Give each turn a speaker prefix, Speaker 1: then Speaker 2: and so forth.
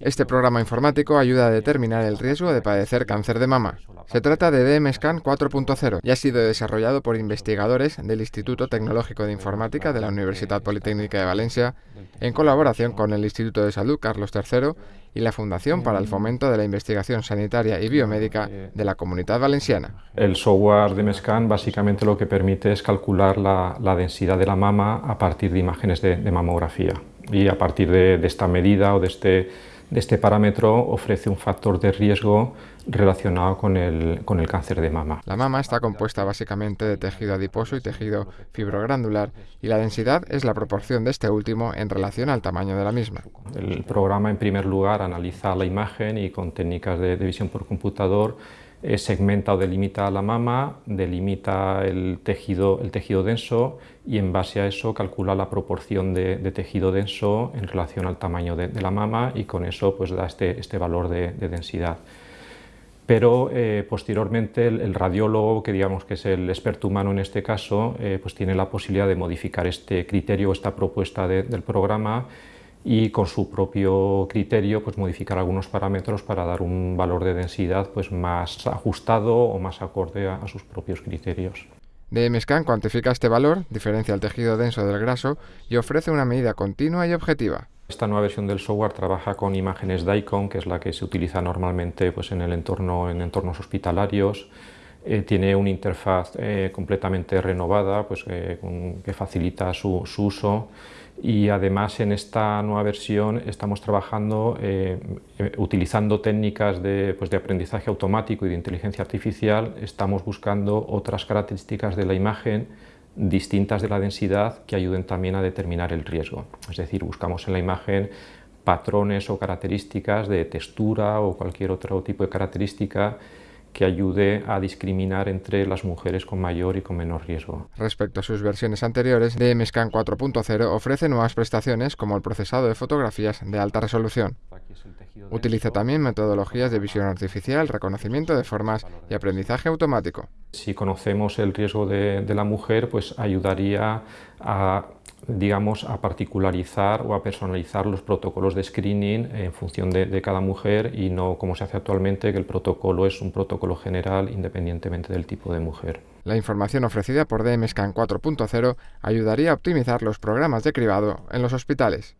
Speaker 1: Este programa informático ayuda a determinar el riesgo de padecer cáncer de mama. Se trata de DMSCAN 4.0 y ha sido desarrollado por investigadores del Instituto Tecnológico de Informática de la Universidad Politécnica de Valencia en colaboración con el Instituto de Salud Carlos III y la Fundación para el Fomento de la Investigación Sanitaria y Biomédica de la Comunidad Valenciana.
Speaker 2: El software DMSCAN básicamente lo que permite es calcular la, densidad de la mama a partir de imágenes de mamografía y a partir de, esta medida o de este, de este parámetro ofrece un factor de riesgo relacionado con el, con el cáncer de mama.
Speaker 1: La mama está compuesta básicamente de tejido adiposo y tejido fibrogranular y la densidad es la proporción de este último en relación al tamaño de la misma.
Speaker 2: El programa en primer lugar analiza la imagen y con técnicas de, de visión por computador segmenta o delimita la mama, delimita el tejido, el tejido denso y en base a eso calcula la proporción de, tejido denso en relación al tamaño de, la mama y con eso pues da este, este valor de, densidad. Pero eh, posteriormente el, radiólogo, que digamos que es el experto humano en este caso, eh, pues tiene la posibilidad de modificar este criterio, esta propuesta del programa y con su propio criterio pues modificar algunos parámetros para dar un valor de densidad pues más ajustado o más acorde a, sus propios criterios.
Speaker 1: DMSCAN cuantifica este valor, diferencia el tejido denso del graso y ofrece una medida continua y objetiva.
Speaker 2: Esta nueva versión del software trabaja con imágenes DICOM, que es la que se utiliza normalmente pues, en, el entorno, en entornos hospitalarios. Eh, tiene una interfaz eh, completamente renovada pues, eh, que facilita su, su uso y además en esta nueva versión estamos trabajando utilizando técnicas de, pues de, aprendizaje automático y de inteligencia artificial, estamos buscando otras características de la imagen distintas de la densidad que ayuden también a determinar el riesgo. Es decir, buscamos en la imagen patrones o características de textura o cualquier otro tipo de característica que ayude a discriminar entre las mujeres con mayor y con menor riesgo.
Speaker 1: Respecto a sus versiones anteriores, DMSCAN 4.0 ofrece nuevas prestaciones como el procesado de fotografías de alta resolución. Utiliza también metodologías de visión artificial, reconocimiento de formas y aprendizaje automático.
Speaker 2: Si conocemos el riesgo de, de la mujer, pues ayudaría a digamos, a particularizar o a personalizar los protocolos de screening en función de, de, cada mujer y no como se hace actualmente, que el protocolo es un protocolo general independientemente del tipo de mujer.
Speaker 1: La información ofrecida por DMSCAN 4.0 ayudaría a optimizar los programas de cribado en los hospitales.